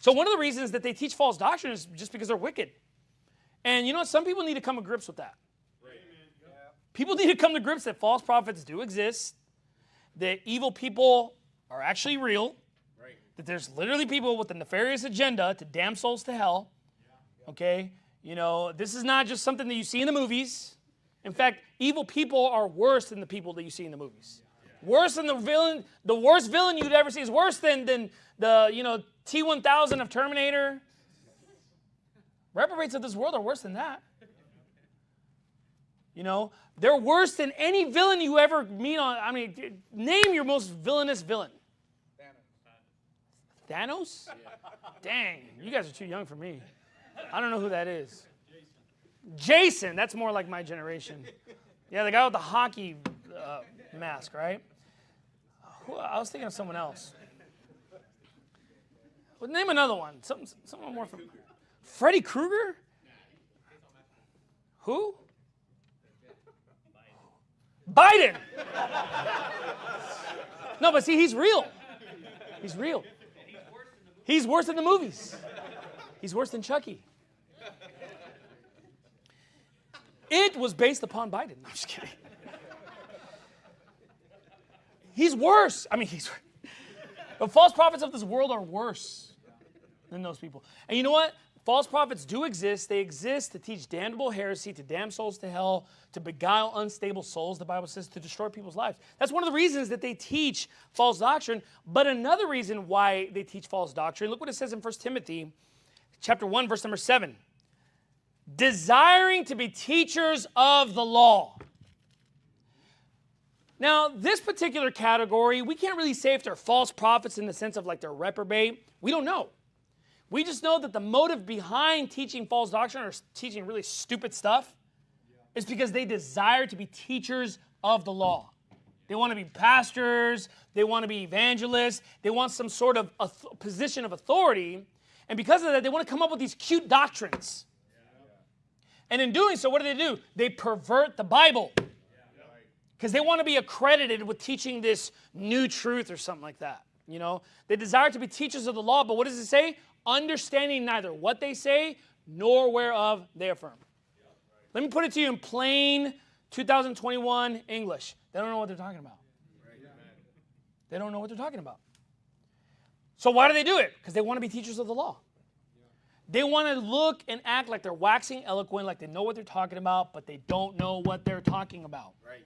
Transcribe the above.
So one of the reasons that they teach false doctrine is just because they're wicked. And you know what? Some people need to come to grips with that. People need to come to grips that false prophets do exist, that evil people are actually real, that there's literally people with a nefarious agenda to damn souls to hell. Okay? You know, this is not just something that you see in the movies. In fact, evil people are worse than the people that you see in the movies. Worse than the villain, the worst villain you'd ever see is worse than, than the, you know, T1000 of Terminator. Reprobates of this world are worse than that. You know, they're worse than any villain you ever meet on. I mean, name your most villainous villain. Thanos? Dang, you guys are too young for me. I don't know who that is. Jason, that's more like my generation. Yeah, the guy with the hockey uh, mask, right? I was thinking of someone else. Well, name another one. Something, someone more from Freddy Krueger? Who? Biden. No, but see, he's real. He's real. He's worse than the movies. He's worse than Chucky. It was based upon Biden. No, I'm just kidding. He's worse. I mean, he's. The false prophets of this world are worse than those people. And you know what? False prophets do exist. They exist to teach damnable heresy, to damn souls to hell, to beguile unstable souls, the Bible says, to destroy people's lives. That's one of the reasons that they teach false doctrine. But another reason why they teach false doctrine, look what it says in 1 Timothy chapter 1, verse number 7. Desiring to be teachers of the law. Now, this particular category, we can't really say if they're false prophets in the sense of like they're reprobate. We don't know. We just know that the motive behind teaching false doctrine or teaching really stupid stuff is because they desire to be teachers of the law. They want to be pastors, they want to be evangelists, they want some sort of a position of authority, and because of that, they want to come up with these cute doctrines. And in doing so, what do they do? They pervert the Bible because they want to be accredited with teaching this new truth or something like that. You know, they desire to be teachers of the law, but what does it say? understanding neither what they say nor whereof they affirm. Let me put it to you in plain 2021 English. They don't know what they're talking about. They don't know what they're talking about. So why do they do it? Because they want to be teachers of the law. They want to look and act like they're waxing eloquent, like they know what they're talking about, but they don't know what they're talking about. Right.